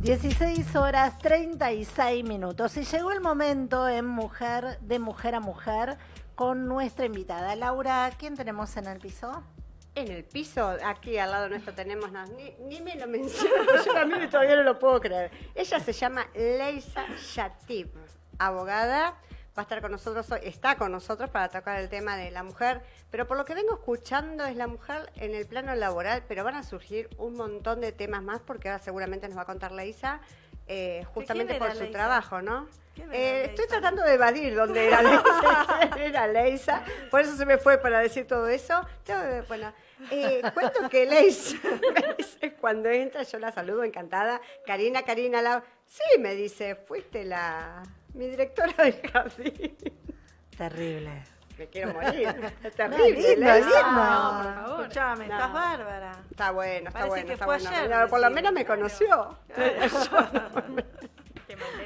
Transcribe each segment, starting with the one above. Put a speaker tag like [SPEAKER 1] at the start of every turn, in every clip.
[SPEAKER 1] 16 horas 36 minutos y llegó el momento en mujer de mujer a mujer con nuestra invitada Laura. ¿Quién tenemos en el piso?
[SPEAKER 2] En el piso, aquí al lado nuestro tenemos, no, ni, ni, me lo menciono, yo también todavía no lo puedo creer. Ella se llama Leisa Shatib, abogada, va a estar con nosotros hoy, está con nosotros para tocar el tema de la mujer, pero por lo que vengo escuchando es la mujer en el plano laboral, pero van a surgir un montón de temas más porque ahora seguramente nos va a contar Leisa, eh, justamente por su trabajo, ¿no? Eh, estoy tratando de evadir dónde era Leisa, era Leisa, por eso se me fue para decir todo eso. Bueno, eh, cuento que Leisa cuando entra, yo la saludo encantada. Karina, Karina, la... sí, me dice, fuiste la mi directora de jardín.
[SPEAKER 1] Terrible.
[SPEAKER 2] Me quiero morir. Es terrible.
[SPEAKER 1] No, lindo, lindo.
[SPEAKER 3] No, por favor. Escuchame,
[SPEAKER 2] No.
[SPEAKER 3] estás bárbara.
[SPEAKER 2] Está bueno, está
[SPEAKER 3] Parece
[SPEAKER 2] bueno,
[SPEAKER 3] que
[SPEAKER 2] está
[SPEAKER 3] fue
[SPEAKER 2] bueno.
[SPEAKER 3] ayer,
[SPEAKER 2] Mira, por lo menos me conoció.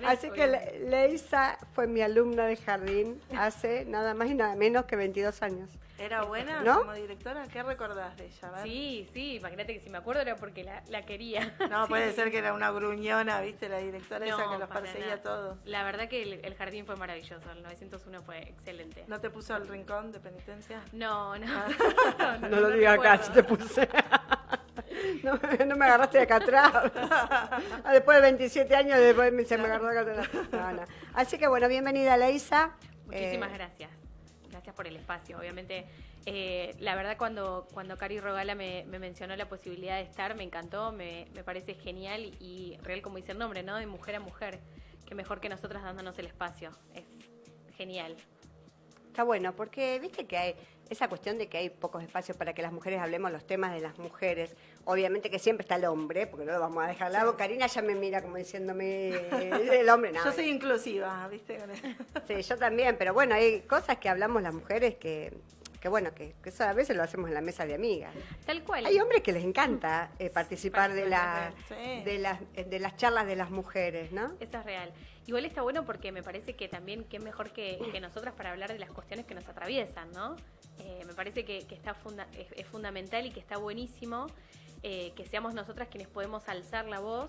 [SPEAKER 2] Así que. Le- Leisa fue mi alumna de jardín hace nada más y nada menos que 22 años.
[SPEAKER 3] ¿Era buena
[SPEAKER 2] ¿No?
[SPEAKER 3] como directora? ¿Qué recordás de ella?
[SPEAKER 4] Sí, sí, imagínate que si me acuerdo era porque la, la quería.
[SPEAKER 3] No,
[SPEAKER 4] Sí.
[SPEAKER 3] puede ser que era una gruñona, ¿viste? La directora esa
[SPEAKER 4] No,
[SPEAKER 3] que los perseguía a todos.
[SPEAKER 4] La verdad que el, el jardín fue maravilloso, el 901 fue excelente.
[SPEAKER 3] ¿No te puso al rincón de penitencia?
[SPEAKER 4] No, no.
[SPEAKER 2] No, lo digas acá, si te puse. No, no me agarraste de acá atrás. Después de 27 años, después me- se me agarró de acá atrás. No. Así que bueno, bienvenida Leisa.
[SPEAKER 4] Muchísimas
[SPEAKER 2] Eh,
[SPEAKER 4] gracias. Gracias por el espacio. Obviamente, eh, la verdad cuando, cuando Cari Rogala me, me mencionó la posibilidad de estar, me encantó, me, me parece genial y real como dice el nombre, ¿no? De mujer a mujer. Que mejor que nosotras dándonos el espacio. Es genial.
[SPEAKER 2] Está bueno, porque viste que hay esa cuestión de que hay pocos espacios para que las mujeres hablemos los temas de las mujeres. Obviamente que siempre está el hombre, porque no lo vamos a dejar al lado. Karina ya me mira como diciéndome eh, el hombre. No,
[SPEAKER 3] Yo soy inclusiva, ¿viste?
[SPEAKER 2] Sí, yo también, pero bueno, hay cosas que hablamos las mujeres que, que bueno, que, que eso a veces lo hacemos en la mesa de amigas.
[SPEAKER 4] Tal cual.
[SPEAKER 2] Hay hombres que les encanta eh, participar de, la,
[SPEAKER 3] Sí.
[SPEAKER 2] de, las, de las charlas de las mujeres, ¿no?
[SPEAKER 4] Eso es real. Igual está bueno porque me parece que también es mejor que, que nosotras para hablar de las cuestiones que nos atraviesan, ¿no? Eh, me parece que, que está funda- es, es fundamental y que está buenísimo eh, que seamos nosotras quienes podemos alzar la voz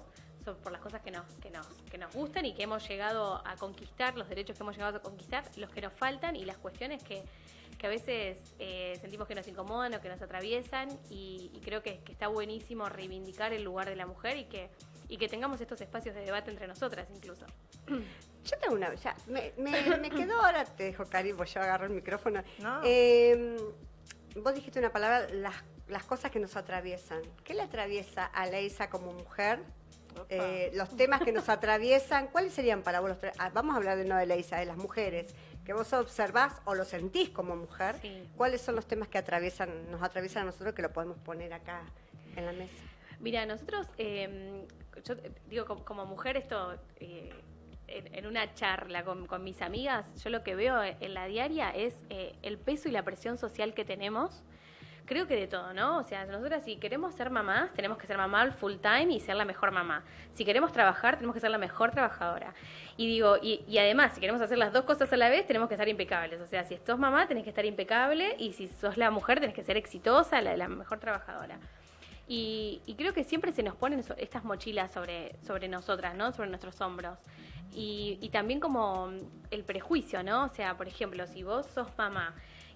[SPEAKER 4] por las cosas que nos, que, nos, que nos gustan y que hemos llegado a conquistar, los derechos que hemos llegado a conquistar, los que nos faltan y las cuestiones que, que a veces eh, sentimos que nos incomodan o que nos atraviesan y, y creo que, que está buenísimo reivindicar el lugar de la mujer y que, y que tengamos estos espacios de debate entre nosotras incluso.
[SPEAKER 2] Yo tengo una, ya, me, me, me quedó ahora, te dejo Cari, pues yo agarro el micrófono.
[SPEAKER 3] No.
[SPEAKER 2] Eh, vos dijiste una palabra, las, las cosas que nos atraviesan. ¿Qué le atraviesa a Leisa como mujer? Eh, los temas que nos atraviesan, ¿cuáles serían para vos los tre- ah, Vamos a hablar de no de Leisa, de las mujeres, que vos observás o lo sentís como mujer.
[SPEAKER 4] Sí.
[SPEAKER 2] ¿Cuáles son los temas que atraviesan, nos atraviesan a nosotros que lo podemos poner acá en la mesa?
[SPEAKER 4] Mira, nosotros, eh, yo eh, digo, como, como mujer, esto, eh, en, en una charla con, con mis amigas, yo lo que veo en la diaria es eh, el peso y la presión social que tenemos. Creo que de todo, ¿no? O sea, nosotras si queremos ser mamás, tenemos que ser mamá full time y ser la mejor mamá. Si queremos trabajar, tenemos que ser la mejor trabajadora. Y digo, y, y además, si queremos hacer las dos cosas a la vez, tenemos que estar impecables. O sea, si sos mamá, tenés que estar impecable y si sos la mujer, tenés que ser exitosa, la, la mejor trabajadora. Y, y creo que siempre se nos ponen estas mochilas sobre, sobre nosotras, ¿no? Sobre nuestros hombros. Y, y también como el prejuicio, ¿no? O sea, por ejemplo, si vos sos mamá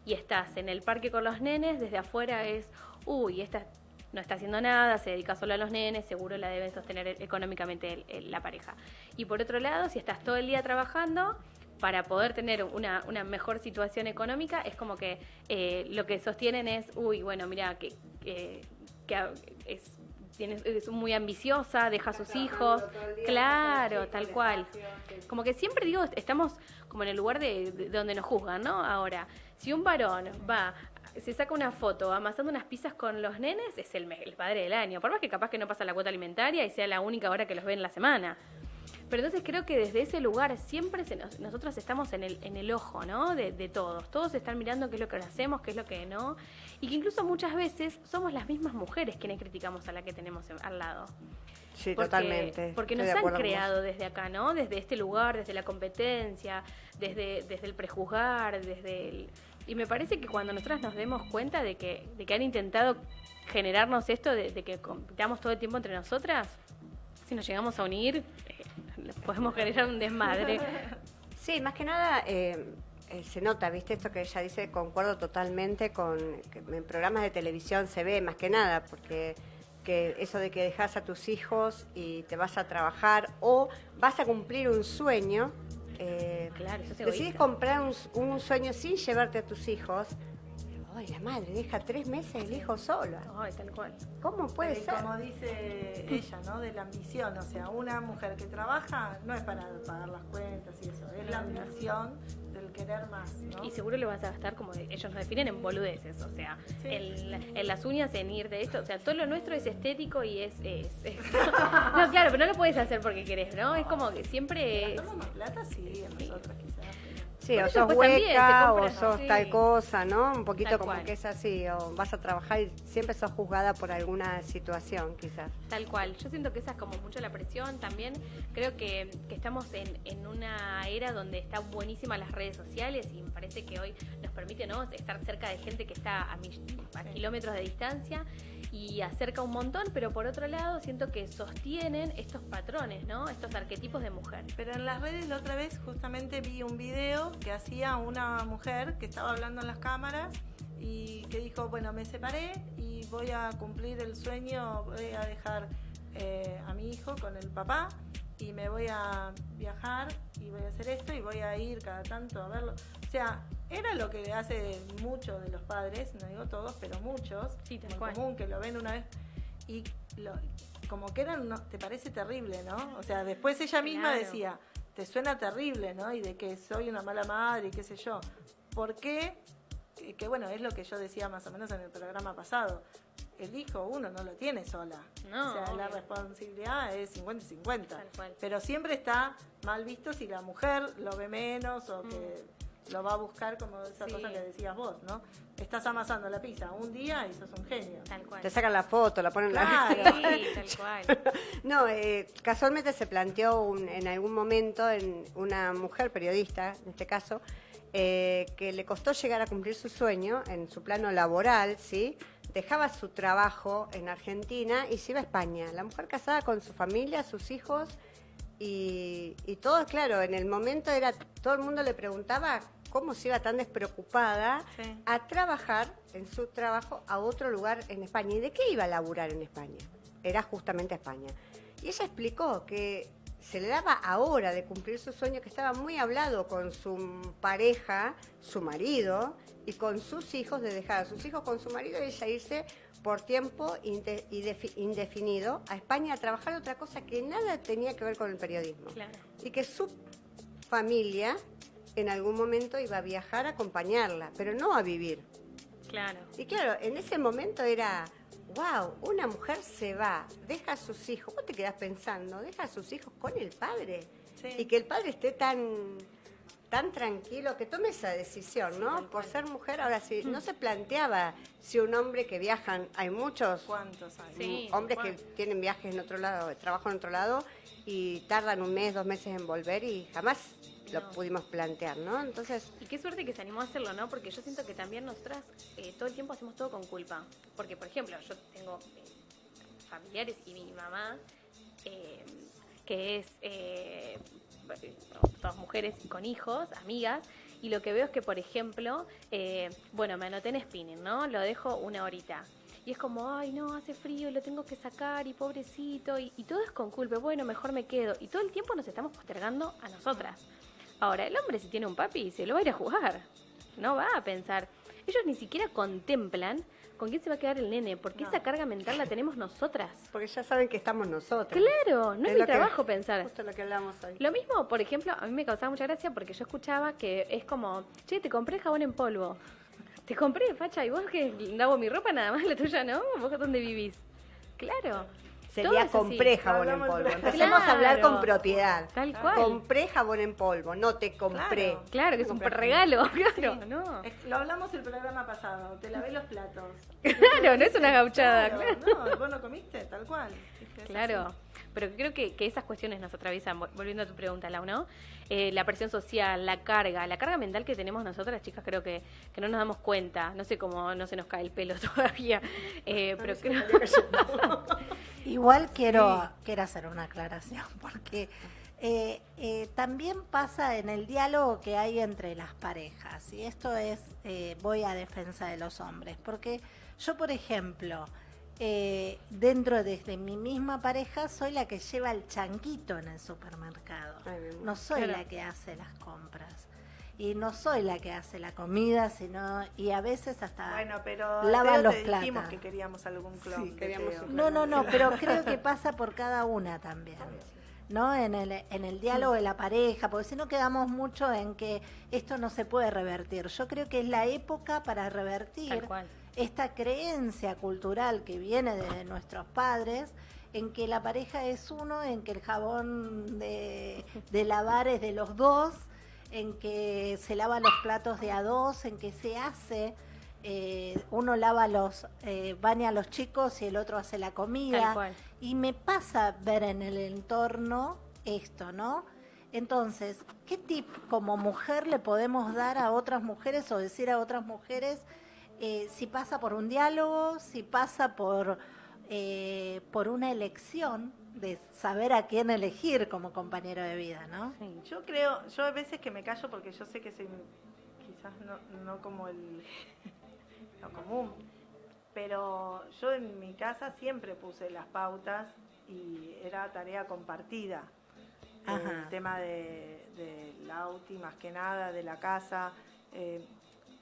[SPEAKER 4] y estás en el parque con los nenes, desde afuera es, uy, esta no está haciendo nada, se dedica solo a los nenes, seguro la deben sostener e- económicamente la pareja. Y por otro lado, si estás todo el día trabajando, para poder tener una, una mejor situación económica, es como que eh, lo que sostienen es, uy, bueno, mira, que, que, que es, es muy ambiciosa, deja a sus hijos. Claro, tal cual. Como que siempre digo, estamos como en el lugar de, de donde nos juzgan, ¿no? Ahora, si un varón va, se saca una foto amasando unas pizzas con los nenes, es el, el padre del año. Por más que capaz que no pasa la cuota alimentaria y sea la única hora que los ve en la semana. Pero entonces creo que desde ese lugar siempre se nos- nosotros estamos en el, en el ojo, ¿no? De, de todos. Todos están mirando qué es lo que hacemos, qué es lo que no. Y que incluso muchas veces somos las mismas mujeres quienes criticamos a la que tenemos en- al lado.
[SPEAKER 2] Sí,
[SPEAKER 4] Porque-
[SPEAKER 2] totalmente.
[SPEAKER 4] Porque nos han creado desde acá, ¿no? Desde este lugar, desde la competencia, desde, desde el prejuzgar, desde el... Y me parece que cuando nosotras nos demos cuenta de que, de que han intentado generarnos esto, de, que compitamos todo el tiempo entre nosotras, si nos llegamos a unir, eh, podemos generar un desmadre.
[SPEAKER 2] Sí, más que nada eh, eh, se nota, ¿viste? Esto que ella dice, concuerdo totalmente con que en programas de televisión se ve más que nada, porque que eso de que dejas a tus hijos y te vas a trabajar o vas a cumplir un sueño, eh,
[SPEAKER 4] Claro, eso es
[SPEAKER 2] decidís
[SPEAKER 4] egoísta.
[SPEAKER 2] comprar un, un sueño sin llevarte a tus hijos. Ay, la madre deja tres meses el hijo solo.
[SPEAKER 4] Ay, tal cual.
[SPEAKER 2] ¿Cómo puede
[SPEAKER 3] Pero
[SPEAKER 2] ser?
[SPEAKER 3] Como dice ella, ¿no? De la ambición. O sea, una mujer que trabaja no es para pagar las cuentas y eso. Es la ambición querer más, ¿no?
[SPEAKER 4] Y seguro lo vas a gastar como ellos nos definen en boludeces, o sea,
[SPEAKER 3] Sí.
[SPEAKER 4] en, en las uñas, en ir de esto, o sea, todo lo nuestro es estético y es... es- es- no, claro, pero no lo puedes hacer porque querés, ¿no? Es como que siempre... es-
[SPEAKER 3] ¿Gastamos más plata? Sí, en nosotras quizás.
[SPEAKER 2] Sí, o sos hueca, o sos
[SPEAKER 4] sí.
[SPEAKER 2] tal cosa, ¿no? Un poquito
[SPEAKER 4] Tal
[SPEAKER 2] como
[SPEAKER 4] cual.
[SPEAKER 2] que es así, o vas a trabajar y siempre sos juzgada por alguna situación, quizás.
[SPEAKER 4] Tal cual. Yo siento que esa es como mucho la presión también. Creo que, que estamos en, en una era donde están buenísimas las redes sociales y me parece que hoy nos permite ¿no? estar cerca de gente que está a kilómetros de distancia y acerca un montón, pero por otro lado siento que sostienen estos patrones, ¿no? Estos arquetipos de mujer.
[SPEAKER 3] Pero en las redes la otra vez justamente vi un video que hacía una mujer que estaba hablando en las cámaras y que dijo, bueno, me separé y voy a cumplir el sueño, voy a dejar eh, a mi hijo con el papá y me voy a viajar y voy a hacer esto y voy a ir cada tanto a verlo. O sea, era lo que hace muchos de los padres, no digo todos, pero muchos,
[SPEAKER 4] Sí,
[SPEAKER 3] muy
[SPEAKER 4] cual.
[SPEAKER 3] común que lo ven una vez y lo- como que eran, no- te parece terrible, ¿no? O sea, después ella misma
[SPEAKER 4] Claro.
[SPEAKER 3] decía, te suena terrible, ¿no? Y de que soy una mala madre y qué sé yo. ¿Por qué? Que, bueno, es lo que yo decía más o menos en el programa pasado. El hijo uno no lo tiene sola.
[SPEAKER 4] No,
[SPEAKER 3] o sea, la responsabilidad es 50 y 50.
[SPEAKER 4] Tal cual.
[SPEAKER 3] Pero siempre está mal visto si la mujer lo ve menos o que lo va a buscar como esa.
[SPEAKER 4] Sí.
[SPEAKER 3] cosa que decías vos, ¿no? Estás amasando la pizza un día y sos un genio.
[SPEAKER 4] Tal cual.
[SPEAKER 2] Te sacan la foto, la ponen en
[SPEAKER 3] Claro.
[SPEAKER 2] la...
[SPEAKER 4] Sí, tal cual.
[SPEAKER 2] No, eh, casualmente se planteó un- en algún momento en una mujer periodista, en este caso, eh, que le costó llegar a cumplir su sueño en su plano laboral, ¿sí? Dejaba su trabajo en Argentina y se iba a España. La mujer casada con su familia, sus hijos y, y todo, claro, en el momento era, todo el mundo le preguntaba cómo se iba tan despreocupada
[SPEAKER 3] Sí.
[SPEAKER 2] a trabajar en su trabajo a otro lugar en España. ¿Y de qué iba a laburar en España? Era justamente a España. Y ella explicó que se le daba ahora de cumplir su sueño, que estaba muy hablado con su pareja, su marido, y con sus hijos, de dejar a sus hijos con su marido y ella irse por tiempo inde- indefi- indefinido a España a trabajar otra cosa que nada tenía que ver con el periodismo
[SPEAKER 4] Claro.
[SPEAKER 2] y que su familia en algún momento iba a viajar a acompañarla, pero no a vivir.
[SPEAKER 4] Claro.
[SPEAKER 2] Y claro, en ese momento era, wow, una mujer se va, deja a sus hijos, vos te quedás pensando, deja a sus hijos con el padre.
[SPEAKER 3] Sí.
[SPEAKER 2] Y que el padre esté tan tan tranquilo que tome esa decisión, ¿no? Por ser mujer, ahora sí, no se planteaba si un hombre que viajan, hay muchos
[SPEAKER 3] ¿Cuántos hay?
[SPEAKER 4] Sí.
[SPEAKER 2] hombres que tienen viajes en otro lado, trabajo en otro lado y tardan un mes, dos meses en volver y jamás lo pudimos plantear, ¿no? Entonces,
[SPEAKER 4] Y qué suerte que se animó a hacerlo, ¿no? Porque yo siento que también nosotras eh, todo el tiempo hacemos todo con culpa. Porque, por ejemplo, yo tengo eh, familiares y mi mamá, eh, que es eh, todas mujeres con hijos, amigas, y lo que veo es que, por ejemplo, eh, bueno, me anoté en spinning, ¿no? Lo dejo una horita. Y es como, ay, no, hace frío, lo tengo que sacar y pobrecito, y, y todo es con culpa, bueno, mejor me quedo. Y todo el tiempo nos estamos postergando a nosotras. Ahora, el hombre si tiene un papi, se lo va a ir a jugar. No va a pensar. Ellos ni siquiera contemplan con quién se va a quedar el nene, porque
[SPEAKER 3] No.
[SPEAKER 4] esa carga mental la tenemos nosotras.
[SPEAKER 2] porque ya saben que estamos nosotros.
[SPEAKER 4] Claro, no es,
[SPEAKER 2] Es
[SPEAKER 4] mi
[SPEAKER 2] que-
[SPEAKER 4] trabajo pensar.
[SPEAKER 2] Justo lo que hablamos hoy.
[SPEAKER 4] Lo mismo, por ejemplo, a mí me causaba mucha gracia porque yo escuchaba que es como, che, te compré jabón en polvo. Te compré, facha, y vos que lavo mi ropa nada más, la tuya no, vos dónde vivís. Claro.
[SPEAKER 2] Sería compré jabón en polvo. Empecemos a hablar
[SPEAKER 4] Claro.
[SPEAKER 2] con propiedad.
[SPEAKER 4] Tal cual.
[SPEAKER 2] Compré jabón en polvo, no te compré.
[SPEAKER 3] Claro.
[SPEAKER 4] Claro, que es un regalo, claro,
[SPEAKER 3] Sí.
[SPEAKER 4] no.
[SPEAKER 3] Es- Lo hablamos el programa pasado, te lavé los platos.
[SPEAKER 4] Claro, no es una gauchada, claro.
[SPEAKER 3] No, vos no comiste, tal cual. Es
[SPEAKER 4] Claro,
[SPEAKER 3] así.
[SPEAKER 4] pero creo que, que esas cuestiones nos atraviesan, vol- volviendo a tu pregunta, Lau, ¿no? Eh, la presión social, la carga, la carga mental que tenemos nosotras, chicas, creo que, que no nos damos cuenta, no sé cómo no se nos cae el pelo todavía, eh, pero creo,
[SPEAKER 1] Igual quiero, quiero hacer una aclaración, porque eh, eh, también pasa en el diálogo que hay entre las parejas, y esto es, eh, voy a defensa de los hombres, porque yo, por ejemplo, dentro de, mi misma pareja, soy la que lleva el chanquito en el supermercado, no soy la que hace las compras y no soy la que hace la comida, sino y a veces hasta
[SPEAKER 3] bueno, pero
[SPEAKER 1] lava los
[SPEAKER 3] te
[SPEAKER 1] platos.
[SPEAKER 3] que queríamos algún clon. Sí,
[SPEAKER 1] no, no, no, pero creo que pasa por cada una también. ¿no? En el, en el diálogo de la pareja, porque si no quedamos mucho en que esto no se puede revertir. Yo creo que es la época para revertir esta creencia cultural que viene de nuestros padres en que la pareja es uno, en que el jabón de, de lavar es de los dos en que se lava los platos de a dos, en que se hace, eh, uno lava los, eh, baña a los chicos y el otro hace la comida. Y me pasa ver en el entorno esto, ¿no? Entonces, ¿qué tip como mujer le podemos dar a otras mujeres o decir a otras mujeres eh, si pasa por un diálogo, si pasa por, por una elección? De saber a quién elegir como compañero de vida, ¿no?
[SPEAKER 3] Yo creo, yo a veces que me callo porque yo sé que soy quizás no, no como el lo común, pero yo en mi casa siempre puse las pautas y era tarea compartida. El tema de, de Lauti, más que nada, de la casa. Eh,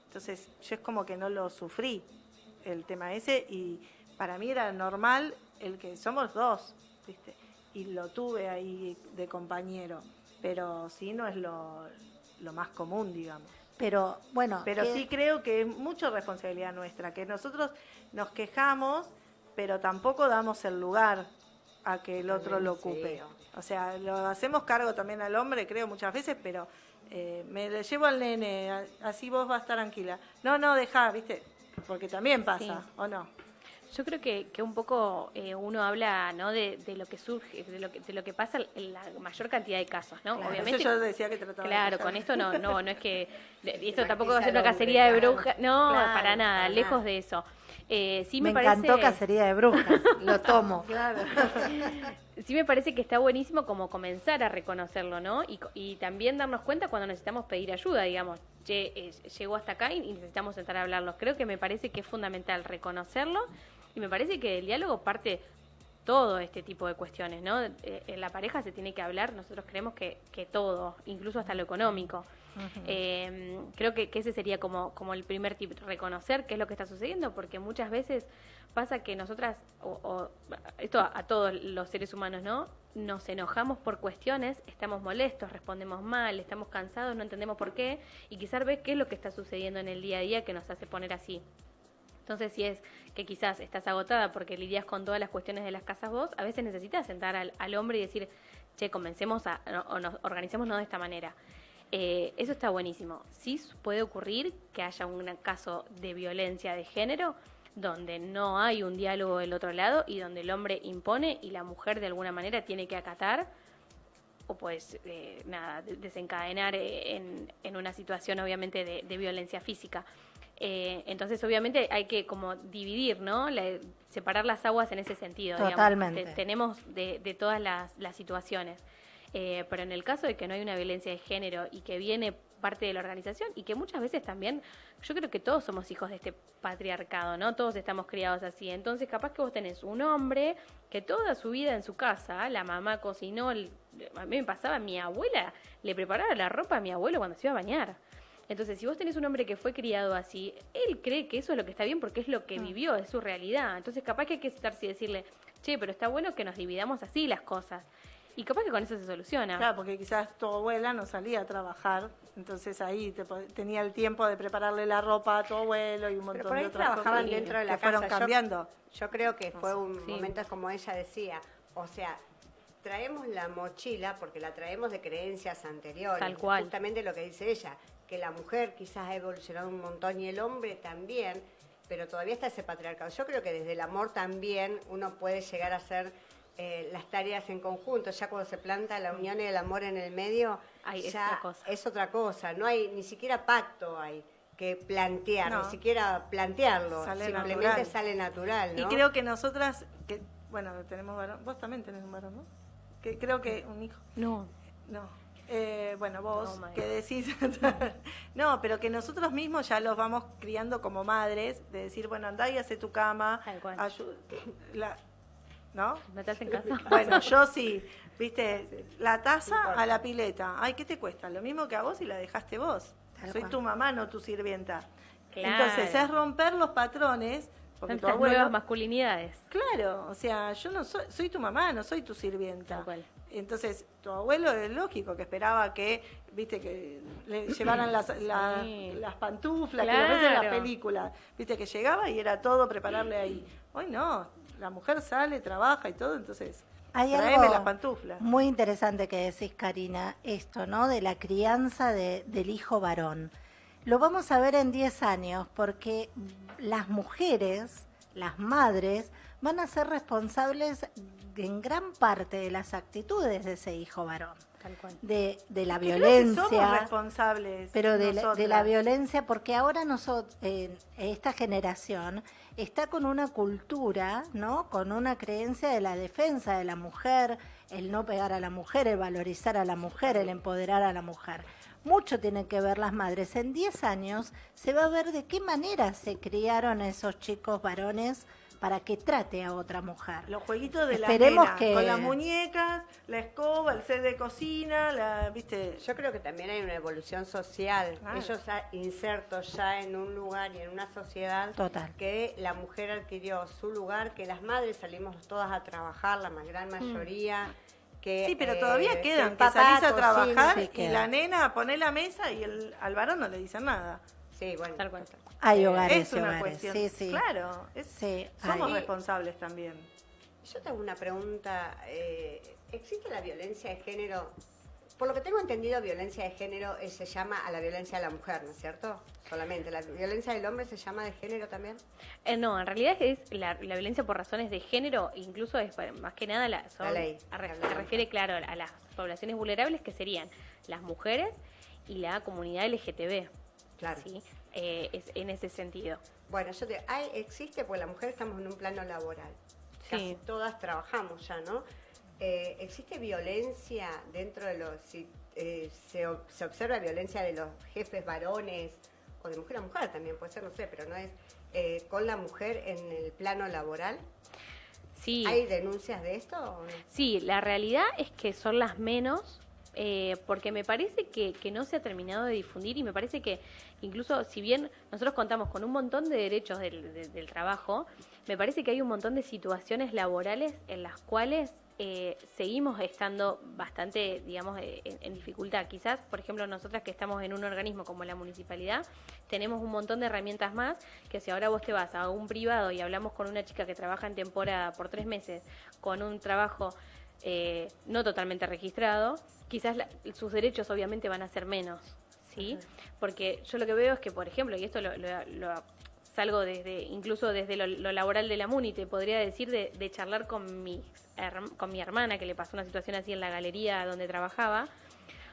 [SPEAKER 3] entonces, yo es como que no lo sufrí, el tema ese, y para mí era normal el que somos dos, y lo tuve ahí de compañero, pero sí no es lo, más común, digamos.
[SPEAKER 1] Pero bueno,
[SPEAKER 3] pero sí creo que es mucha responsabilidad nuestra, que nosotros nos quejamos, pero tampoco damos el lugar a que el otro lo ocupe. O sea, lo hacemos cargo también al hombre, creo muchas veces, pero eh, me le llevo al nene, así vos vas a estar tranquila. No, no, deja, ¿viste? Porque también pasa, ¿o no?
[SPEAKER 4] Yo creo que, que un poco eh, uno habla ¿no? De, lo que surge, de lo que, de lo que pasa en la mayor cantidad de casos, ¿no?
[SPEAKER 3] Obviamente. yo decía que trataba
[SPEAKER 4] Claro, con esto no, no, no es que esto tampoco va a ser una cacería de brujas, no, para nada, lejos de eso.
[SPEAKER 1] Eh, sí me, me encantó cacería de brujas, lo tomo.
[SPEAKER 4] Claro. sí me parece que está buenísimo como comenzar a reconocerlo, ¿no? Y, y también darnos cuenta cuando necesitamos pedir ayuda, digamos, eh, llegó hasta acá y necesitamos sentar a hablarlo. Creo que me parece que es fundamental reconocerlo y me parece que el diálogo parte todo este tipo de cuestiones, ¿no? Eh, en la pareja se tiene que hablar, nosotros creemos que, que todo, incluso hasta lo económico. Eh, creo que, ese sería como, como el primer tip, reconocer qué es lo que está sucediendo, porque muchas veces pasa que nosotras, o, esto a, todos los seres humanos, ¿no? Nos enojamos por cuestiones, estamos molestos, respondemos mal, estamos cansados, no entendemos por qué, y quizás ver qué es lo que está sucediendo en el día a día que nos hace poner así. Entonces, si es que quizás estás agotada porque lidias con todas las cuestiones de las casas vos, a veces necesitas sentar al, hombre y decir, che, comencemos a, o nos organicémonos de esta manera. Eh, eso está buenísimo. Sí puede ocurrir que haya un caso de violencia de género donde no hay un diálogo del otro lado y donde el hombre impone y la mujer de alguna manera tiene que acatar o pues eh, nada, desencadenar eh, en, una situación obviamente de violencia física. Eh, entonces, obviamente, hay que como dividir, ¿no? separar las aguas en ese sentido.
[SPEAKER 1] Totalmente.
[SPEAKER 4] tenemos de, todas las, situaciones. Eh, pero en el caso de que no hay una violencia de género y que viene parte de la organización y que muchas veces también, yo creo que todos somos hijos de este patriarcado, ¿no? Todos estamos criados así. Entonces, capaz que vos tenés un hombre que toda su vida en su casa, la mamá cocinó, a mí me pasaba, mi abuela le preparaba la ropa a mi abuelo cuando se iba a bañar. Entonces, si vos tenés un hombre que fue criado así, él cree que eso es lo que está bien porque es lo que mm. vivió, es su realidad. Entonces, capaz que hay que estar y decirle, che, pero está bueno que nos dividamos así las cosas. Y capaz que con eso se soluciona.
[SPEAKER 3] Claro, porque quizás tu abuela no salía a trabajar, entonces ahí tenía el tiempo de prepararle la ropa a tu abuelo y un montón de otras
[SPEAKER 2] trabajaban dentro de la casa.
[SPEAKER 3] fueron cambiando.
[SPEAKER 2] Yo, creo que fue un momento como ella decía, o sea, traemos la mochila porque la traemos de creencias anteriores.
[SPEAKER 4] Tal cual.
[SPEAKER 2] Justamente lo que dice ella, que la mujer quizás ha evolucionado un montón y el hombre también, pero todavía está ese patriarcado. Yo creo que desde el amor también uno puede llegar a hacer eh, las tareas en conjunto, ya cuando se planta la unión y el amor en el medio,
[SPEAKER 4] es,
[SPEAKER 2] otra
[SPEAKER 4] cosa.
[SPEAKER 2] es otra cosa, no hay ni siquiera pacto hay que plantear, ni siquiera plantearlo, simplemente sale natural.
[SPEAKER 3] Y creo que nosotras, que bueno, tenemos varón, vos también tenés un varón, ¿no? Que creo que un hijo.
[SPEAKER 4] No.
[SPEAKER 3] No. Eh, bueno, vos
[SPEAKER 4] No, my
[SPEAKER 3] que decís, no, pero que nosotros mismos ya los vamos criando como madres, de decir, bueno, andá y hace tu cama,
[SPEAKER 4] Tal cual.
[SPEAKER 3] ayu- la- ¿no?
[SPEAKER 4] ¿No te hacen caso?
[SPEAKER 3] Bueno, yo sí, viste, la taza a la pileta, ay, ¿qué te cuesta? Lo mismo que a vos y la dejaste vos.
[SPEAKER 1] Tal
[SPEAKER 3] Soy
[SPEAKER 1] cual.
[SPEAKER 3] tu mamá, no tu sirvienta.
[SPEAKER 4] Claro.
[SPEAKER 3] Entonces es romper los patrones, porque tu
[SPEAKER 4] Tantas
[SPEAKER 3] abuelo,
[SPEAKER 4] nuevas masculinidades.
[SPEAKER 3] claro, o sea, yo no soy, soy tu mamá, no soy tu sirvienta. Entonces, tu abuelo es lógico que esperaba que, viste, que le llevaran las, la-
[SPEAKER 4] Sí.
[SPEAKER 3] las pantuflas, que lo ves en las películas. Viste, que llegaba y era todo prepararle ahí. Hoy no, la mujer sale, trabaja y todo, entonces,
[SPEAKER 1] Hay algo
[SPEAKER 3] las pantuflas.
[SPEAKER 1] muy interesante que decís, Karina, esto, ¿no? De la crianza de- del hijo varón. Lo vamos a ver en 10 años porque las mujeres, las madres, van a ser responsables en gran parte de las actitudes de ese hijo varón.
[SPEAKER 4] Tal cual.
[SPEAKER 1] De, de la
[SPEAKER 3] Creo que somos
[SPEAKER 1] violencia,
[SPEAKER 3] responsables.
[SPEAKER 1] pero de la, de la violencia, porque ahora nosotros, esta generación está con una cultura, ¿no? Con una creencia de la defensa de la mujer, el no pegar a la mujer, el valorizar a la mujer, el empoderar a la mujer. Mucho tienen que ver las madres. En 10 años se va a ver de qué manera se criaron esos chicos varones para que trate a otra mujer.
[SPEAKER 3] Los jueguitos de la nena,
[SPEAKER 1] que-
[SPEAKER 3] con las muñecas, la escoba, el set de cocina, la, viste,
[SPEAKER 2] Yo creo que también hay una evolución social.
[SPEAKER 3] Ah.
[SPEAKER 2] Ellos ya insertos ya en un lugar y en una sociedad
[SPEAKER 1] Total.
[SPEAKER 2] que la mujer adquirió su lugar, que las madres salimos todas a trabajar, la gran mayoría. Que,
[SPEAKER 3] Mm. Sí, pero
[SPEAKER 2] eh,
[SPEAKER 3] todavía quedan, que
[SPEAKER 2] papá
[SPEAKER 3] salís a
[SPEAKER 2] cocina.
[SPEAKER 3] trabajar
[SPEAKER 1] Sí,
[SPEAKER 3] y
[SPEAKER 1] queda.
[SPEAKER 3] la nena pone la mesa y el, al varón no le dicen nada.
[SPEAKER 2] Sí, bueno.
[SPEAKER 4] Tal cual.
[SPEAKER 1] Hay
[SPEAKER 2] Eh,
[SPEAKER 1] hogares
[SPEAKER 3] es una
[SPEAKER 1] hogares.
[SPEAKER 3] cuestión.
[SPEAKER 1] Sí, sí.
[SPEAKER 3] Claro, es-
[SPEAKER 1] Sí,
[SPEAKER 3] somos
[SPEAKER 1] hay.
[SPEAKER 3] responsables también.
[SPEAKER 2] Yo tengo una pregunta. eh, ¿Existe la violencia de género? Por lo que tengo entendido, violencia de género eh, se llama a la violencia de la mujer, ¿no es cierto? Solamente. ¿La violencia del hombre se llama de género también?
[SPEAKER 4] Eh, no, en realidad es la, la violencia por razones de género, incluso es más que nada la, son-
[SPEAKER 2] La ley.
[SPEAKER 4] a se refiere, claro, a las poblaciones vulnerables que serían las mujeres y la comunidad LGTB.
[SPEAKER 2] Claro.
[SPEAKER 4] ¿sí? Eh, es en ese sentido.
[SPEAKER 2] Bueno, yo te hay, existe, pues la mujer estamos en un plano laboral. Casi
[SPEAKER 4] Sí.
[SPEAKER 2] todas trabajamos ya, ¿no? Eh, ¿Existe violencia dentro de los... Si, eh, se, observa violencia de los jefes varones o de mujer a mujer también, puede ser, no sé, pero no es eh, con la mujer en el plano laboral?
[SPEAKER 4] Sí.
[SPEAKER 2] ¿Hay denuncias de esto o no?
[SPEAKER 4] Sí, la realidad es que son las menos, eh, porque me parece que, que no se ha terminado de difundir y me parece que incluso si bien nosotros contamos con un montón de derechos del, de- del trabajo, me parece que hay un montón de situaciones laborales en las cuales eh, seguimos estando bastante, digamos, eh, en, en dificultad. Quizás, por ejemplo, nosotras que estamos en un organismo como la municipalidad, tenemos un montón de herramientas más que si ahora vos te vas a un privado y hablamos con una chica que trabaja en temporada por tres meses con un trabajo eh, no totalmente registrado, quizás la- sus derechos obviamente van a ser menos, ¿sí? Porque yo lo que veo es que, por ejemplo, y esto lo, lo- lo salgo desde, incluso desde lo, lo laboral de la MUNI, te podría decir de, de charlar con mi, con mi hermana, que le pasó una situación así en la galería donde trabajaba,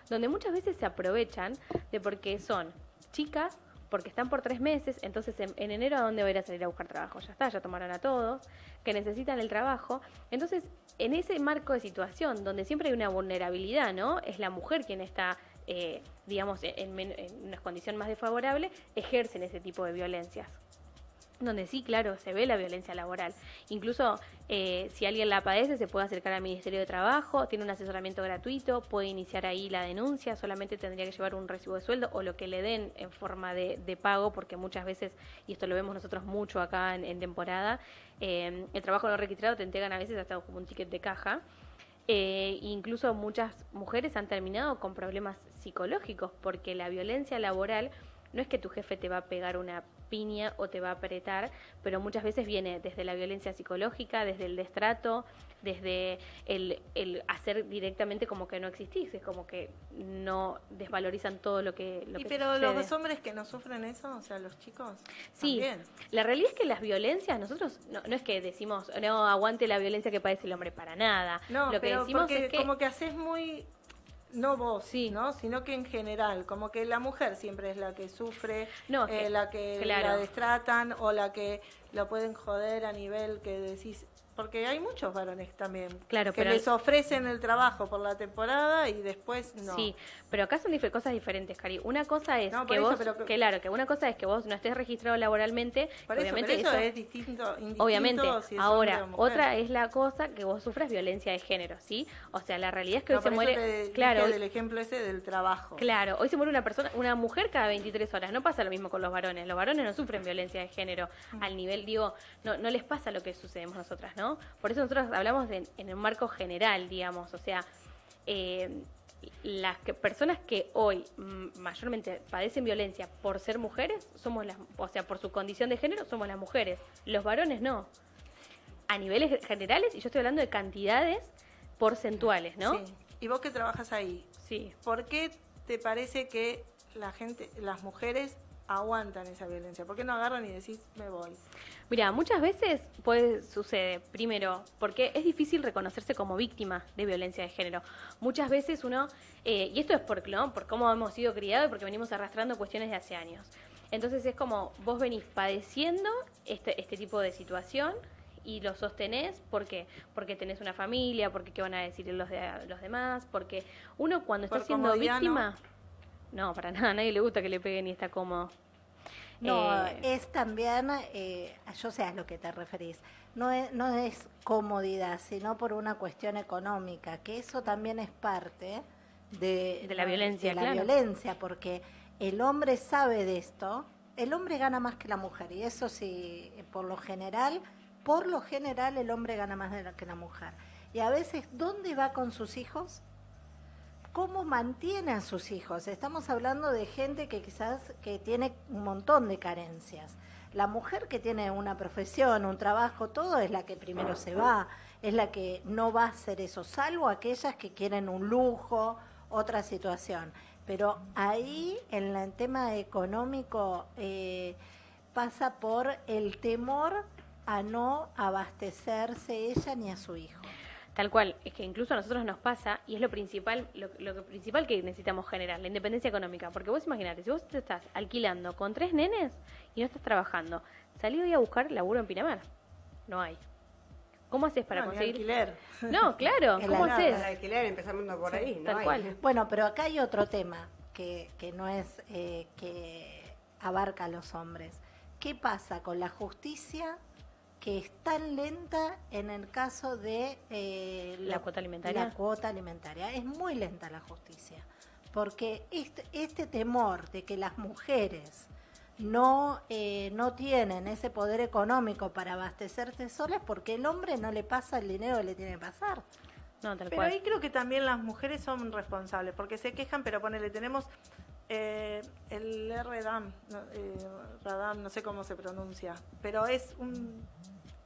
[SPEAKER 4] donde muchas veces se aprovechan de porque son chicas, porque están por tres meses, entonces en, en enero a dónde va a ir a salir a buscar trabajo, ya está, ya tomaron a todos, que necesitan el trabajo, entonces en ese marco de situación donde siempre hay una vulnerabilidad, ¿no? Es la mujer quien está, eh, digamos, en, men- en una condición más desfavorable, ejercen ese tipo de violencias donde sí, claro, se ve la violencia laboral. Incluso eh, si alguien la padece, se puede acercar al Ministerio de Trabajo, tiene un asesoramiento gratuito, puede iniciar ahí la denuncia, solamente tendría que llevar un recibo de sueldo o lo que le den en forma de, de pago, porque muchas veces, y esto lo vemos nosotros mucho acá en, en temporada, eh, el trabajo no registrado te entregan a veces hasta como un ticket de caja. Eh, incluso muchas mujeres han terminado con problemas psicológicos porque la violencia laboral no es que tu jefe te va a pegar una piña o te va a apretar, pero muchas veces viene desde la violencia psicológica, desde el destrato, desde el, el hacer directamente como que no existís, es como que no desvalorizan todo lo que... Lo
[SPEAKER 3] y
[SPEAKER 4] que
[SPEAKER 3] pero
[SPEAKER 4] sucede.
[SPEAKER 3] los hombres que no sufren eso, o sea, los chicos,
[SPEAKER 4] Sí,
[SPEAKER 3] también.
[SPEAKER 4] la realidad es que las violencias, nosotros no, no es que decimos, no, aguante la violencia que padece el hombre para nada.
[SPEAKER 3] No,
[SPEAKER 4] lo que
[SPEAKER 3] pero
[SPEAKER 4] decimos es que...
[SPEAKER 3] como que haces muy no vos,
[SPEAKER 4] Sí.
[SPEAKER 3] ¿no? Sino que en general, como que la mujer siempre es la que sufre,
[SPEAKER 4] No,
[SPEAKER 3] eh,
[SPEAKER 4] que-
[SPEAKER 3] la que
[SPEAKER 4] claro.
[SPEAKER 3] la destratan o la que la pueden joder a nivel que decís porque hay muchos varones también
[SPEAKER 4] Claro,
[SPEAKER 3] que
[SPEAKER 4] pero-
[SPEAKER 3] les ofrecen el trabajo por la temporada y después no.
[SPEAKER 4] Sí, pero acá son dif- cosas diferentes, Cari. Una cosa es
[SPEAKER 3] No,
[SPEAKER 4] que
[SPEAKER 3] eso,
[SPEAKER 4] vos,
[SPEAKER 3] pero-
[SPEAKER 4] que claro, que una cosa es que vos no estés registrado laboralmente,
[SPEAKER 3] Por eso,
[SPEAKER 4] obviamente
[SPEAKER 3] pero eso, es distinto.
[SPEAKER 4] Obviamente,
[SPEAKER 3] si
[SPEAKER 4] ahora, otra es la cosa que vos sufras violencia de género, ¿sí? O sea, la realidad es que
[SPEAKER 3] No,
[SPEAKER 4] hoy se muere,
[SPEAKER 3] te
[SPEAKER 4] claro, hoy-
[SPEAKER 3] del ejemplo ese del trabajo.
[SPEAKER 4] claro, hoy se muere una persona, una mujer cada 23 horas, no pasa lo mismo con los varones, los varones no sufren violencia de género
[SPEAKER 3] Mm.
[SPEAKER 4] al nivel, digo, no, no les pasa lo que sucedemos nosotras, ¿no? Por eso nosotros hablamos de- en un marco general, digamos, o sea, eh, las que- personas que hoy mm, mayormente padecen violencia por ser mujeres, somos las, o sea, por su condición de género, somos las mujeres. Los varones no. A niveles generales, y yo estoy hablando de cantidades porcentuales, ¿no?
[SPEAKER 3] Sí. Y vos que trabajas ahí,
[SPEAKER 4] Sí.
[SPEAKER 3] ¿por qué te parece que la gente, las mujeres aguantan esa violencia? ¿Por qué no agarran y decís, me voy?
[SPEAKER 4] Mira, muchas veces puede suceder, primero, porque es difícil reconocerse como víctima de violencia de género. Muchas veces uno, eh, y esto es por, ¿no? por cómo hemos sido criados y porque venimos arrastrando cuestiones de hace años. Entonces es como vos venís padeciendo este, este tipo de situación y lo sostenés, ¿por qué? Porque tenés una familia, porque qué van a decir los, de, los demás, porque uno cuando está siendo víctima... ¿no? para nada, a nadie le gusta que le peguen y está cómodo.
[SPEAKER 1] No,
[SPEAKER 4] Eh,
[SPEAKER 1] es también, eh, yo sé a lo que te referís, no es, no es comodidad, sino por una cuestión económica, que eso también es parte de,
[SPEAKER 4] De la violencia,
[SPEAKER 1] de la
[SPEAKER 4] claro.
[SPEAKER 1] violencia, porque el hombre sabe de esto, el hombre gana más que la mujer, y eso sí, por lo general, por lo general el hombre gana más de la- que la mujer. Y a veces, ¿dónde va con sus hijos? Cómo mantiene a sus hijos. Estamos hablando de gente que quizás que tiene un montón de carencias. La mujer que tiene una profesión, un trabajo, todo es la que primero se va, es la que no va a hacer eso, salvo aquellas que quieren un lujo, otra situación. Pero ahí, en el tema económico, eh, pasa por el temor a no abastecerse ella ni a su hijo.
[SPEAKER 4] Tal cual, es que incluso a nosotros nos pasa, y es lo principal, lo, lo que principal que necesitamos generar, la independencia económica. Porque vos imaginate, si vos te estás alquilando con tres nenes y no estás trabajando, salí hoy a buscar laburo en Pinamar. No hay. ¿Cómo haces para
[SPEAKER 3] No,
[SPEAKER 4] conseguir?
[SPEAKER 3] alquiler.
[SPEAKER 4] No, claro,
[SPEAKER 1] El
[SPEAKER 4] ¿cómo
[SPEAKER 1] alquiler.
[SPEAKER 4] haces?
[SPEAKER 2] El alquiler, empezando por
[SPEAKER 3] Sí,
[SPEAKER 2] ahí, ¿no?
[SPEAKER 4] tal
[SPEAKER 2] Hay-
[SPEAKER 4] cual.
[SPEAKER 1] Bueno, pero acá hay otro tema que, que no es eh, que abarca a los hombres. ¿Qué pasa con la justicia que es tan lenta en el caso de eh,
[SPEAKER 4] ¿La cuota alimentaria?
[SPEAKER 1] La cuota alimentaria. Es muy lenta la justicia. Porque este, este temor de que las mujeres no, eh, no tienen ese poder económico para abastecerse solas porque el hombre no le pasa el dinero que le tiene que pasar.
[SPEAKER 4] No, tal
[SPEAKER 3] Pero
[SPEAKER 4] cual.
[SPEAKER 3] ahí creo que también las mujeres son responsables, porque se quejan, pero ponele, tenemos eh, el RDAM, no, eh, Radam, no sé cómo se pronuncia, pero es un,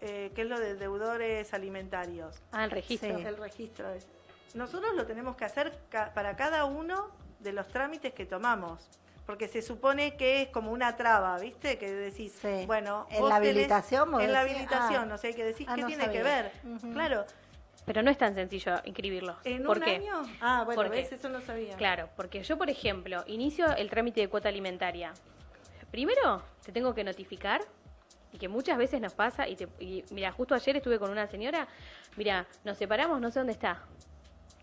[SPEAKER 3] eh, que es lo de deudores alimentarios,
[SPEAKER 4] Ah, el registro.
[SPEAKER 1] Sí.
[SPEAKER 3] el registro. es. Nosotros lo tenemos que hacer ca- para cada uno de los trámites que tomamos. Porque se supone que es como una traba, ¿viste? Que decís,
[SPEAKER 1] Sí.
[SPEAKER 3] bueno,
[SPEAKER 1] En
[SPEAKER 3] vos
[SPEAKER 1] la
[SPEAKER 3] tenés-
[SPEAKER 1] habilitación vos
[SPEAKER 3] En la
[SPEAKER 1] decís,
[SPEAKER 3] habilitación,
[SPEAKER 1] ah,
[SPEAKER 3] o sea, que decís,
[SPEAKER 1] ah,
[SPEAKER 3] ¿qué
[SPEAKER 1] no
[SPEAKER 3] tiene que ver? Claro,
[SPEAKER 4] Pero no es tan sencillo inscribirlos.
[SPEAKER 3] ¿En
[SPEAKER 4] ¿Por
[SPEAKER 3] un
[SPEAKER 4] qué?
[SPEAKER 3] año? Ah, bueno, ves, eso no sabía.
[SPEAKER 4] Claro, porque yo, por ejemplo, inicio el trámite de cuota alimentaria. Primero, te tengo que notificar, y que muchas veces nos pasa, y, te, y mira, justo ayer estuve con una señora, mira, nos separamos, no sé dónde está.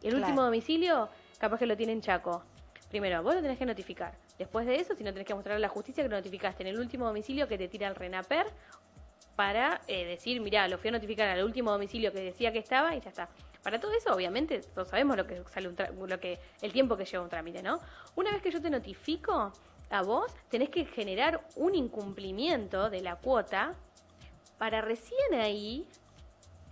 [SPEAKER 4] El
[SPEAKER 1] Claro.
[SPEAKER 4] último domicilio, capaz que lo tiene en Chaco. Primero, vos lo tenés que notificar. Después de eso, si no tenés que mostrar a la justicia que lo notificaste en el último domicilio que te tira el RENAPER para eh, decir, mira, lo fui a notificar al último domicilio que decía que estaba y ya está. Para todo eso, obviamente, todos sabemos lo que sale un lo que el tiempo que lleva un trámite, ¿no? Una vez que yo te notifico a vos, tenés que generar un incumplimiento de la cuota para recién ahí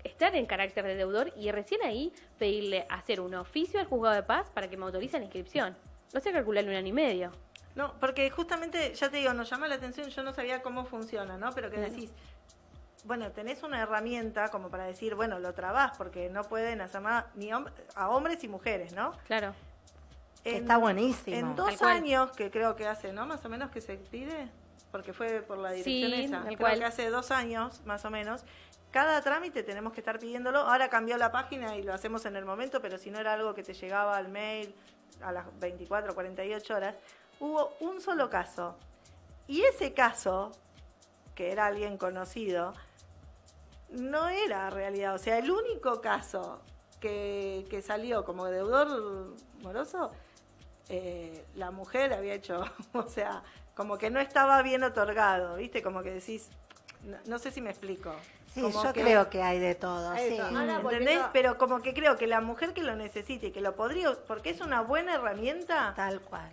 [SPEAKER 4] estar en carácter de deudor y recién ahí pedirle hacer un oficio al juzgado de paz para que me autorice la inscripción. No sé calcularle un año y medio.
[SPEAKER 3] No, porque justamente, ya te digo, nos llama la atención, yo no sabía cómo funciona, ¿no? Pero que decís, bueno, tenés una herramienta como para decir, bueno, lo trabás, porque no pueden hacer nada ni hom- a hombres y mujeres, ¿no?
[SPEAKER 4] Claro.
[SPEAKER 1] Que está buenísimo.
[SPEAKER 3] En dos años, que creo que hace, ¿no? Más o menos que se pide, porque fue por la dirección
[SPEAKER 4] Sí,
[SPEAKER 3] esa. Creo
[SPEAKER 4] cual.
[SPEAKER 3] que hace dos años, más o menos. Cada trámite tenemos que estar pidiéndolo. Ahora cambió la página y lo hacemos en el momento, pero si no era algo que te llegaba al mail a las 24 o 48 horas, hubo un solo caso. Y ese caso, que era alguien conocido, no era realidad. O sea, el único caso que, que salió como deudor moroso, eh, la mujer había hecho, o sea, como que no estaba bien otorgado, ¿viste? Como que decís, no, no sé si me explico.
[SPEAKER 1] Sí,
[SPEAKER 3] Como
[SPEAKER 1] yo
[SPEAKER 3] que-
[SPEAKER 1] creo que hay de todo.
[SPEAKER 2] Hay
[SPEAKER 1] sí.
[SPEAKER 2] todo. Ahora,
[SPEAKER 3] ¿Entendés? Pero como que creo que la mujer que lo necesite y que lo podría, porque es una buena herramienta,
[SPEAKER 1] Tal cual.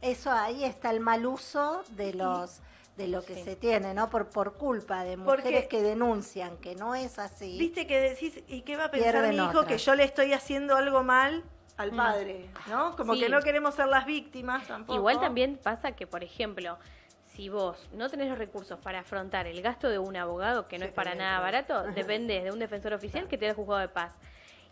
[SPEAKER 1] Eso ahí está el mal uso de los de lo que
[SPEAKER 4] Sí.
[SPEAKER 1] se tiene, ¿no? Por por culpa de
[SPEAKER 3] Porque-
[SPEAKER 1] mujeres que denuncian que no es así.
[SPEAKER 3] viste que decís, ¿y qué va a pensar mi hijo que yo le estoy haciendo algo mal al
[SPEAKER 4] Mm.
[SPEAKER 3] padre? ¿No? Como
[SPEAKER 4] Sí.
[SPEAKER 3] que no queremos ser las víctimas tampoco.
[SPEAKER 4] Igual también pasa que, por ejemplo, si vos no tenés los recursos para afrontar el gasto de un abogado, que no
[SPEAKER 2] Sí,
[SPEAKER 4] es para
[SPEAKER 2] también,
[SPEAKER 4] nada
[SPEAKER 2] claro.
[SPEAKER 4] barato, dependés de un defensor oficial que te da el juzgado de paz.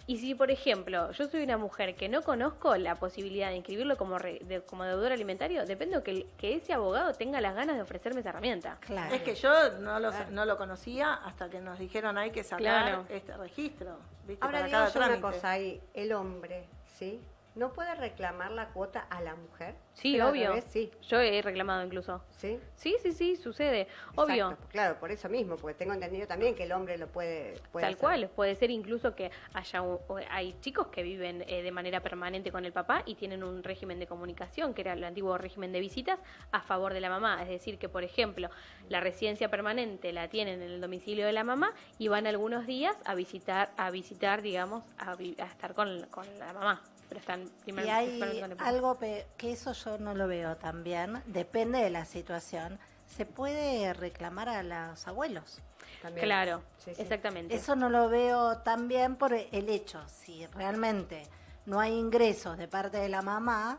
[SPEAKER 4] Y si, por ejemplo, yo soy una mujer que no conozco la posibilidad de inscribirlo como, re- de- como deudor alimentario, depende de que, ese abogado tenga las ganas de ofrecerme esa herramienta.
[SPEAKER 1] Claro.
[SPEAKER 3] Es que yo no lo, no lo conocía hasta que nos dijeron hay que sacar
[SPEAKER 4] Claro.
[SPEAKER 3] este registro. ¿viste?
[SPEAKER 2] Ahora
[SPEAKER 3] para
[SPEAKER 2] digo
[SPEAKER 3] cada
[SPEAKER 2] yo una cosa ahí, el hombre, ¿sí? ¿No puede reclamar la cuota a la mujer?
[SPEAKER 4] Sí,
[SPEAKER 2] Pero
[SPEAKER 4] obvio.
[SPEAKER 2] sí,
[SPEAKER 4] Yo he reclamado incluso.
[SPEAKER 2] sí.
[SPEAKER 4] Sí, sí, sí, sucede. Obvio.
[SPEAKER 2] Exacto, Claro, por eso mismo, porque tengo entendido también que el hombre lo puede, puede
[SPEAKER 4] Tal
[SPEAKER 2] hacer.
[SPEAKER 4] cual, puede ser incluso que haya hay chicos que viven eh, de manera permanente con el papá y tienen un régimen de comunicación, que era el antiguo régimen de visitas, a favor de la mamá. Es decir, que por ejemplo, la residencia permanente la tienen en el domicilio de la mamá y van algunos días a visitar, a visitar, digamos, a, a estar con, con la mamá. Pero están primero
[SPEAKER 1] Y hay algo que eso yo no lo veo también, depende de la situación. Se puede reclamar a los abuelos.
[SPEAKER 2] También.
[SPEAKER 4] Claro,
[SPEAKER 2] Sí, sí.
[SPEAKER 4] exactamente.
[SPEAKER 1] Eso no lo veo tan bien por el hecho, si realmente no hay ingresos de parte de la mamá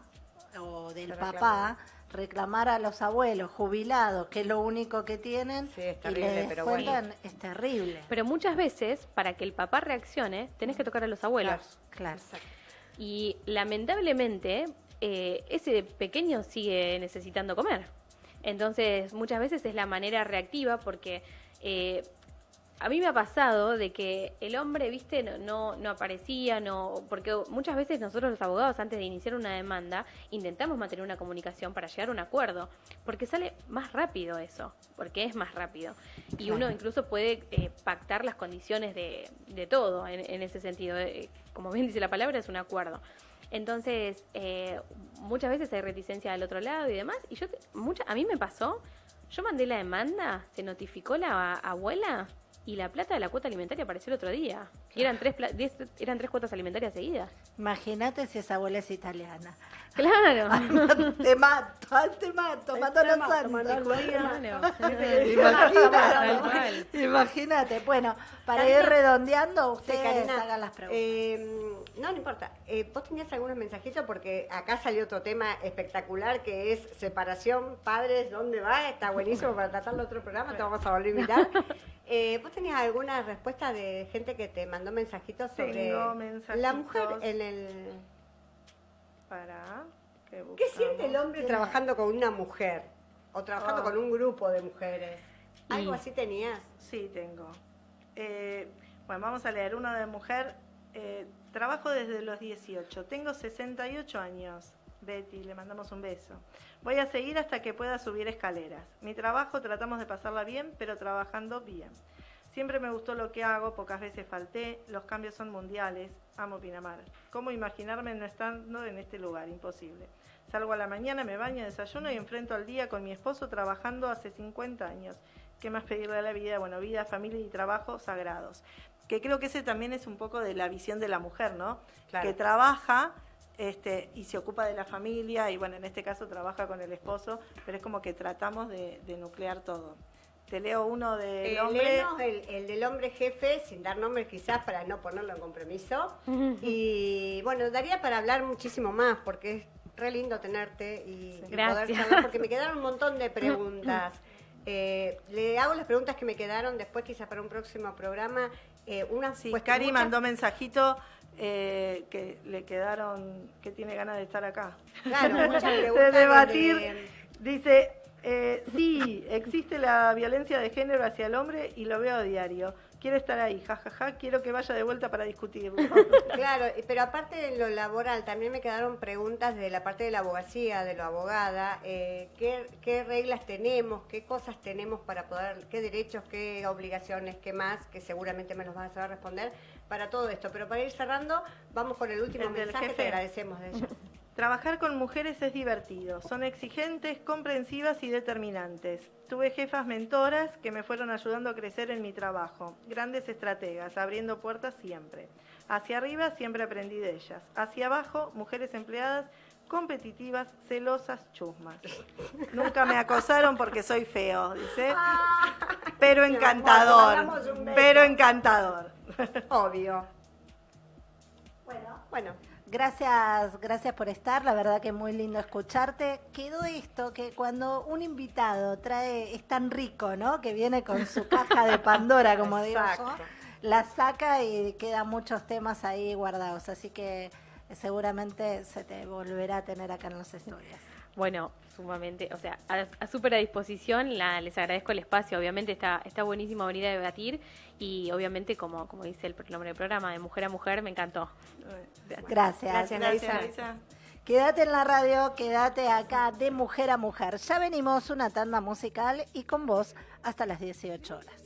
[SPEAKER 1] o del papá, reclamar a los abuelos jubilados, que es lo único que tienen,
[SPEAKER 2] Sí, es
[SPEAKER 1] y
[SPEAKER 2] terrible,
[SPEAKER 1] le
[SPEAKER 2] pero
[SPEAKER 1] descuentan, es terrible.
[SPEAKER 4] Pero muchas veces, para que el papá reaccione, tenés que tocar a los abuelos.
[SPEAKER 1] Claro.
[SPEAKER 4] Y lamentablemente, eh, ese pequeño sigue necesitando comer. Entonces, muchas veces es la manera reactiva porque eh, a mí me ha pasado de que el hombre, viste, no, no, no aparecía, no, porque muchas veces nosotros los abogados antes de iniciar una demanda intentamos mantener una comunicación para llegar a un acuerdo, porque sale más rápido eso, porque es más rápido. Y uno incluso puede eh, pactar las condiciones de, de todo en, en ese sentido. Eh, como bien dice la palabra, es un acuerdo. Entonces, eh, muchas veces hay reticencia del otro lado y demás. Y yo, te- mucha, a mí me pasó, yo mandé la demanda, se notificó la abuela y la plata de la cuota alimentaria apareció el otro día. Y eran tres, pla- diez- eran tres cuotas alimentarias seguidas.
[SPEAKER 1] Imagínate si esa abuela es italiana.
[SPEAKER 4] Claro.
[SPEAKER 1] te mato, ay, te mato, mato los santos. Imagínate, bueno, para
[SPEAKER 2] Karina.
[SPEAKER 1] ir redondeando,
[SPEAKER 2] Sí,
[SPEAKER 1] ustedes
[SPEAKER 2] Karina,
[SPEAKER 1] hagan las preguntas.
[SPEAKER 2] eh, no, no importa. Eh, vos tenías algunos mensajitos porque acá salió otro tema espectacular que es separación, padres, ¿dónde va? Está buenísimo para tratarlo otro programa, te vamos a volver a invitar. Eh, ¿Vos tenías alguna respuesta de gente que te mandó mensajitos sobre
[SPEAKER 3] Tengo
[SPEAKER 2] la mujer
[SPEAKER 3] mensajitos.
[SPEAKER 2] en el...
[SPEAKER 3] Para. ¿Qué,
[SPEAKER 2] ¿Qué siente el hombre trabajando con una mujer? O trabajando
[SPEAKER 3] Ah.
[SPEAKER 2] con un grupo de mujeres. ¿Algo
[SPEAKER 4] Y-
[SPEAKER 2] así tenías?
[SPEAKER 3] Sí, tengo. Eh, bueno, vamos a leer uno de mujer. Eh, trabajo desde los 18. Tengo 68 años. Betty, le mandamos un beso. Voy a seguir hasta que pueda subir escaleras. Mi trabajo tratamos de pasarla bien, pero trabajando bien. Siempre me gustó lo que hago, pocas veces falté, los cambios son mundiales, amo Pinamar. ¿Cómo imaginarme no estando en este lugar? Imposible. Salgo a la mañana, me baño, desayuno y enfrento al día con mi esposo trabajando hace 50 años. ¿Qué más pedirle a la vida? Bueno, vida, familia y trabajo sagrados. Que creo que ese también es un poco de la visión de la mujer, ¿no?
[SPEAKER 2] Claro.
[SPEAKER 3] Que trabaja este, y se ocupa de la familia y bueno, en este caso trabaja con el esposo, pero es como que tratamos de, de nuclear todo. Te leo uno del
[SPEAKER 2] Eh,
[SPEAKER 3] hombre.
[SPEAKER 2] el, el del hombre jefe, sin dar nombres quizás para no ponerlo en compromiso. Y bueno, daría para hablar muchísimo más porque es re lindo tenerte y, y poder
[SPEAKER 4] Gracias.
[SPEAKER 2] charlar porque me quedaron un montón de preguntas. Eh, le hago las preguntas que me quedaron después quizás para un próximo programa. Eh, una
[SPEAKER 3] Sí,
[SPEAKER 2] pues,
[SPEAKER 3] Cari mandó mensajito eh, que le quedaron, que tiene ganas de estar acá.
[SPEAKER 2] Claro, muchas
[SPEAKER 3] de debatir. Dice, Eh, sí, existe la violencia de género hacia el hombre y lo veo a diario. Quiero estar ahí, jajaja, quiero que vaya de vuelta para discutirlo.
[SPEAKER 2] Claro, pero aparte de lo laboral, también me quedaron preguntas de la parte de la abogacía, de la abogada, eh, ¿qué, qué reglas tenemos, qué cosas tenemos para poder, qué derechos, qué obligaciones, qué más, que seguramente me los vas a saber responder para todo esto. Pero para ir cerrando, vamos con el último
[SPEAKER 3] El
[SPEAKER 2] mensaje, te agradecemos de ella.
[SPEAKER 3] Trabajar con mujeres es divertido. Son exigentes, comprensivas y determinantes. Tuve jefas mentoras que me fueron ayudando a crecer en mi trabajo. Grandes estrategas, abriendo puertas siempre. Hacia arriba siempre aprendí de ellas. Hacia abajo, mujeres empleadas competitivas, celosas, chusmas. Nunca me acosaron porque soy feo, dice. Pero
[SPEAKER 2] amor, te
[SPEAKER 3] encantador. Pero encantador.
[SPEAKER 2] Obvio.
[SPEAKER 1] Bueno,
[SPEAKER 2] Bueno,
[SPEAKER 1] Gracias, gracias por estar, la verdad que muy lindo escucharte. Quedó esto que cuando un invitado trae, es tan rico, ¿no? Que viene con su caja de Pandora, como digo yo,
[SPEAKER 2] Exacto.
[SPEAKER 1] la saca y quedan muchos temas ahí guardados. Así que seguramente se te volverá a tener acá en los estudios.
[SPEAKER 4] Bueno, sumamente, o sea, a, a súper a disposición, la, les agradezco el espacio, obviamente está, está buenísimo venir a debatir y obviamente como, como dice el nombre del programa, de mujer a mujer, me encantó.
[SPEAKER 1] Gracias.
[SPEAKER 2] Gracias,
[SPEAKER 3] Gracias. Elisa.
[SPEAKER 1] Quédate en la radio, quédate acá de mujer a mujer. Ya venimos una tanda musical y con vos hasta las 18 horas.